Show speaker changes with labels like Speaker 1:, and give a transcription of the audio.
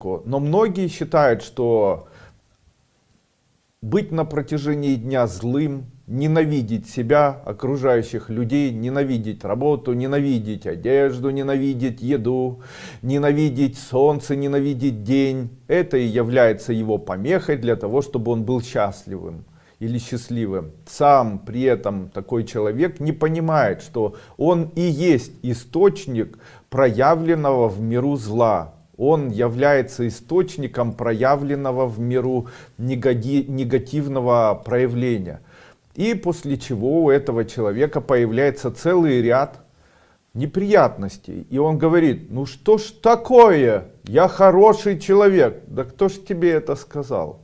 Speaker 1: Но многие считают, что быть на протяжении дня злым, ненавидеть себя, окружающих людей, ненавидеть работу, ненавидеть одежду, ненавидеть еду, ненавидеть солнце, ненавидеть день. Это и является его помехой для того, чтобы он был счастливым или счастливым. Сам при этом такой человек не понимает, что он и есть источник проявленного в миру зла он является источником проявленного в миру негативного проявления. И после чего у этого человека появляется целый ряд неприятностей. И он говорит, ну что ж такое, я хороший человек. Да кто ж тебе это сказал?